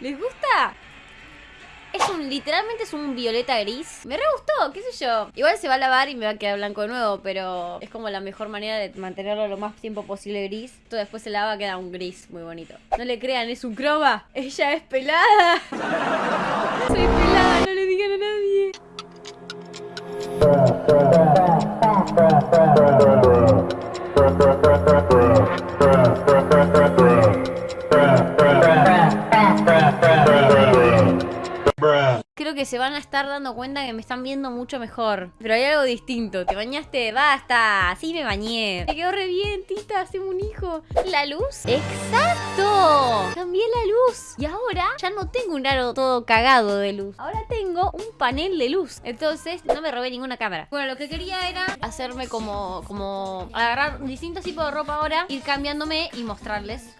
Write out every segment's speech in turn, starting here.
¿Les gusta? Es un, literalmente es un violeta gris. Me re gustó, qué sé yo. Igual se va a lavar y me va a quedar blanco de nuevo, pero es como la mejor manera de mantenerlo lo más tiempo posible gris. Esto después se lava, queda un gris muy bonito. No le crean, es un croma. Ella es pelada. Soy pelada, no le digan a nadie. Se van a estar dando cuenta que me están viendo mucho mejor. Pero hay algo distinto. ¿Te bañaste? ¡Basta! Sí me bañé. Me quedó re bien, tita. Hacemos un hijo. ¿La luz? ¡Exacto! Cambié la luz. Y ahora ya no tengo un aro todo cagado de luz. Ahora tengo un panel de luz. Entonces no me robé ninguna cámara. Bueno, lo que quería era hacerme como... Como... Agarrar distintos tipos de ropa ahora. Ir cambiándome y mostrarles.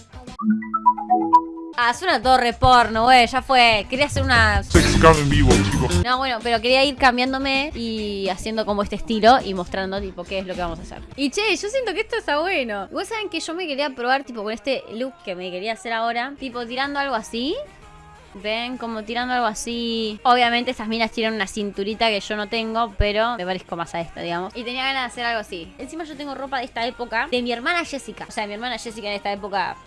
Ah, suena todo re porno, güey, ya fue. Quería hacer una... En vivo, chicos. No, bueno, pero quería ir cambiándome y haciendo como este estilo y mostrando, tipo, qué es lo que vamos a hacer. Y che, yo siento que esto está bueno. Vos saben que yo me quería probar, tipo, con este look que me quería hacer ahora. Tipo, tirando algo así. Ven, como tirando algo así. Obviamente estas minas tienen una cinturita que yo no tengo, pero me parezco más a esta, digamos. Y tenía ganas de hacer algo así. Encima yo tengo ropa de esta época, de mi hermana Jessica. O sea, mi hermana Jessica en esta época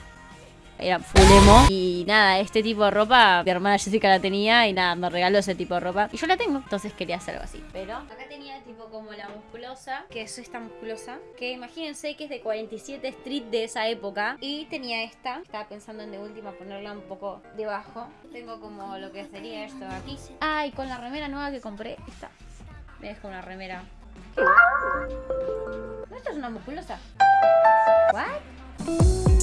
era full. Y nada, este tipo de ropa, mi hermana Jessica la tenía y nada, me regaló ese tipo de ropa. Y yo la tengo, entonces quería hacer algo así. Pero acá tenía tipo como la musculosa, que es esta musculosa, que imagínense que es de 47 Street de esa época. Y tenía esta, estaba pensando en de última ponerla un poco debajo. Tengo como lo que sería esto aquí. Ah, y con la remera nueva que compré, esta. Me dejo una remera. ¿No esto es una musculosa? ¿What?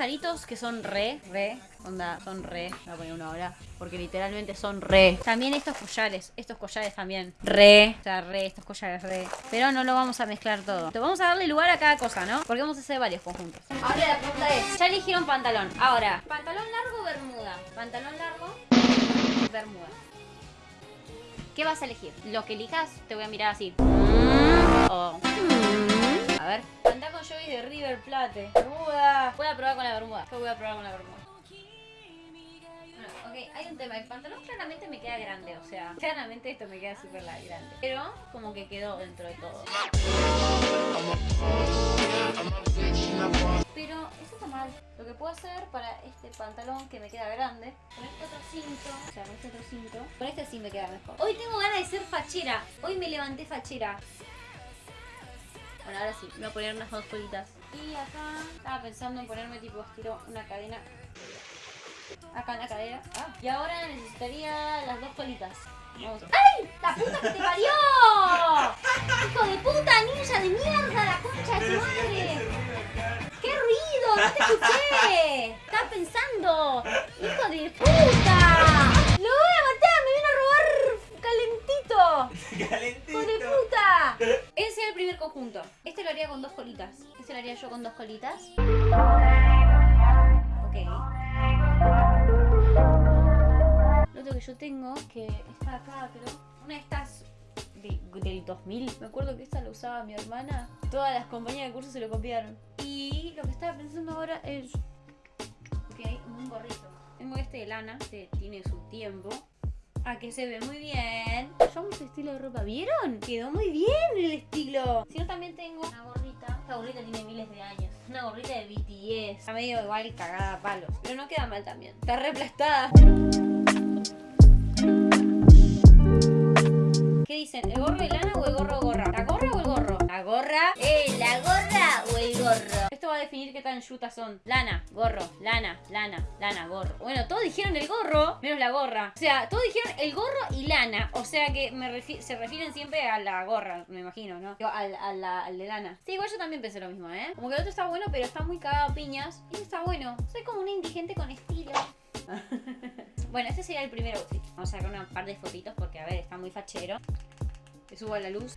Aritos que son re, re, onda, son re, voy a poner una hora, porque literalmente son re. También estos collares, estos collares también, re, o sea, re, estos collares re. Pero no lo vamos a mezclar todo. Vamos a darle lugar a cada cosa, ¿no? Porque vamos a hacer varios conjuntos. Ahora la pregunta es, ya eligieron pantalón. Ahora, pantalón largo o bermuda. Pantalón largo, bermuda. ¿Qué vas a elegir? Lo que elijas, te voy a mirar así. O... A ver. Anda con Joey de River Plate. Bermuda. Voy a probar con la bermuda. Yo voy a probar con la bermuda. Bueno, ok, hay un tema. El pantalón claramente me queda grande. O sea, claramente esto me queda súper grande. Pero como que quedó dentro de todo. Pero eso está mal. Lo que puedo hacer para este pantalón que me queda grande, con este otro cinto, o sea, con este otro cinto, con este sí me queda mejor. Hoy tengo ganas de ser fachera. Hoy me levanté fachera. Bueno, ahora sí, me voy a poner unas dos colitas. Y acá estaba pensando en ponerme tipo estilo una cadena. Acá en la cadera. Ah, y ahora necesitaría las dos colitas. Vamos. ¡Ay! ¡La puta que te parió! ¡Hijo de puta, ninja de mierda! ¡La concha de tu madre! ¡No te escuché! ¡Estaba pensando! ¡Hijo de puta! ¡Lo voy a matar! ¡Me vino a robar calentito! Calentito. ¡Hijo de puta! Ese sería el primer conjunto. Este lo haría con dos colitas. Este lo haría yo con dos colitas. Ok. Lo otro que yo tengo, que está acá, creo. Una de estas de- del 2000. Me acuerdo que esta la usaba mi hermana. Todas las compañías de curso se lo copiaron. Y lo que estaba pensando ahora es... Ok, un gorrito. Tengo este de lana, que tiene su tiempo. Ah, que se ve muy bien. Yo amo ese estilo de ropa. ¿Vieron? Quedó muy bien el estilo. Si no, también tengo una gorrita. Esta gorrita tiene miles de años. Una gorrita de BTS. Está medio igual cagada a palos. Pero no queda mal también. Está replastada. ¿Qué dicen? ¿El gorro de lana o el qué tan yutas son. Lana, gorro, lana, lana, lana, gorro. Bueno, todos dijeron el gorro, menos la gorra. O sea, todos dijeron el gorro y lana. O sea que me refi- se refieren siempre a la gorra, me imagino, ¿no? Digo, Al, a la- al de lana. Sí, igual yo también pensé lo mismo, ¿eh? Como que el otro está bueno, pero está muy cagado a piñas. Y este está bueno. Soy como una indigente con estilo. Bueno, este sería el primer outfit. Vamos a sacar una par de fotitos porque, a ver, está muy fachero. Te subo a la luz.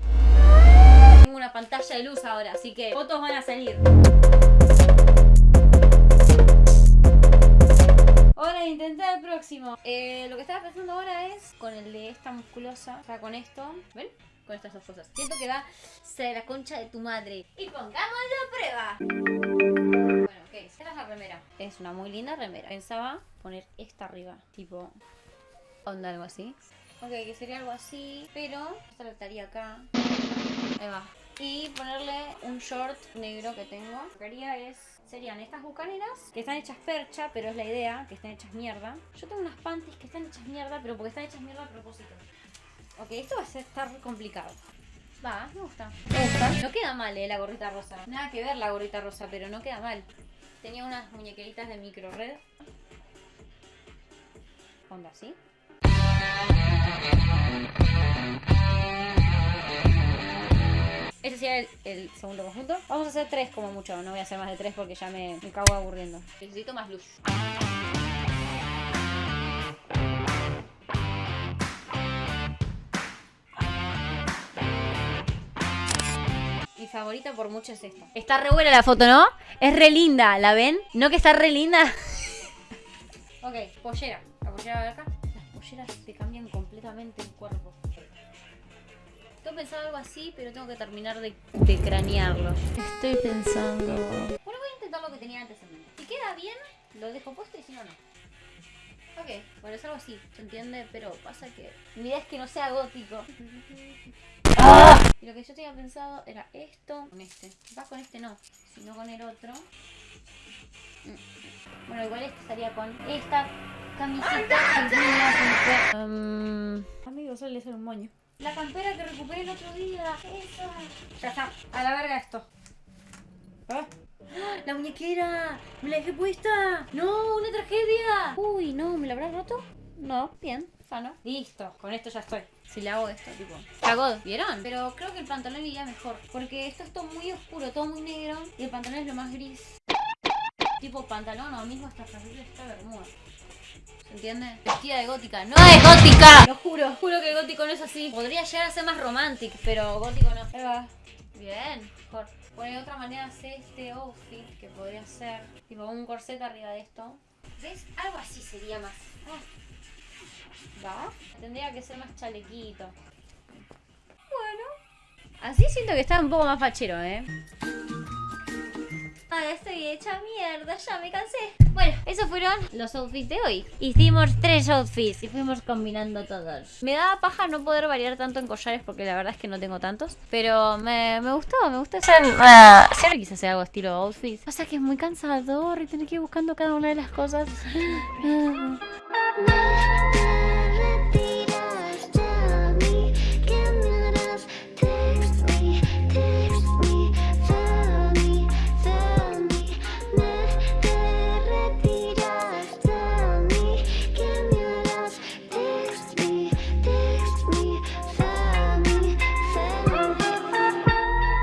Tengo una pantalla de luz ahora, así que fotos van a salir. Hora de intentar el próximo. Eh, lo que estaba pensando ahora es con el de esta musculosa, o sea, con esto. ¿Ven? Con estas dos cosas. Siento que va ser la concha de tu madre. Y pongámoslo a prueba. Bueno, ok, esta es la remera. es una muy linda remera. Pensaba poner esta arriba, tipo onda algo así. Ok, que sería algo así, pero esta la estaría acá. Ahí va. Y ponerle un short negro que tengo. Lo que haría es, serían estas bucaneras, que están hechas percha, pero es la idea, que estén hechas mierda. Yo tengo unas panties que están hechas mierda, pero porque están hechas mierda a propósito. Ok, esto va a estar complicado. Va, me gusta. Me gusta. No queda mal, eh, la gorrita rosa. Nada que ver la gorrita rosa, pero no queda mal. Tenía unas muñequeritas de micro red. Onda así. El segundo conjunto. Vamos a hacer tres como mucho. No voy a hacer más de tres porque ya me, me cago aburriendo. Necesito más luz. Mi favorita por mucho es esta. Está re buena la foto, ¿no? Es re linda, ¿la ven? ¿No que está re linda? ok, pollera. La pollera de acá. Las polleras te cambian completamente el cuerpo. Tengo pensado algo así, pero tengo que terminar de, de cranearlo. Estoy pensando... Bueno, voy a intentar lo que tenía antes en mente. Si queda bien, lo dejo puesto y si no, no. Ok, bueno, es algo así, ¿se entiende? Pero pasa que mi idea es que no sea gótico. Y lo que yo tenía pensado era esto con este. Va con este no, sino con el otro. Bueno, igual este estaría con esta camiseta que um, Amigo, suele ser un moño. La campera que recuperé el otro día. Esa. Ya está, a la verga esto. ¿Ah? ¡La muñequera! ¡Me la dejé puesta! ¡No! ¡Una tragedia! Uy, no, ¿me la habrás roto? No, bien, sano. Listo, con esto ya estoy. Si le hago esto, tipo. Cagó, ¿vieron? Pero creo que el pantalón iría mejor. Porque esto es todo muy oscuro, todo muy negro. Y el pantalón es lo más gris. Tipo pantalón o mismo esta franela esta bermuda. ¿Se entiende? Vestida de gótica. ¡No es gótica! Lo juro, juro que el gótico no es así. Podría llegar a ser más romantic, pero gótico no. Ahí va. Bien, mejor. Bueno, de otra manera hacer este outfit que podría ser tipo un corset arriba de esto. ¿Ves? Algo así sería más. Ah. ¿Va? Tendría que ser más chalequito. Bueno. Así siento que está un poco más fachero, ¿eh? Ah, estoy hecha mierda, ya me cansé. Bueno, esos fueron los outfits de hoy. Hicimos tres outfits y fuimos combinando todos. Me da paja no poder variar tanto en collares porque la verdad es que no tengo tantos. Pero me, me gustó, me gustó hacer... Uh, siempre quise hacer algo estilo outfits. Pasa que es muy cansador y tener que ir buscando cada una de las cosas.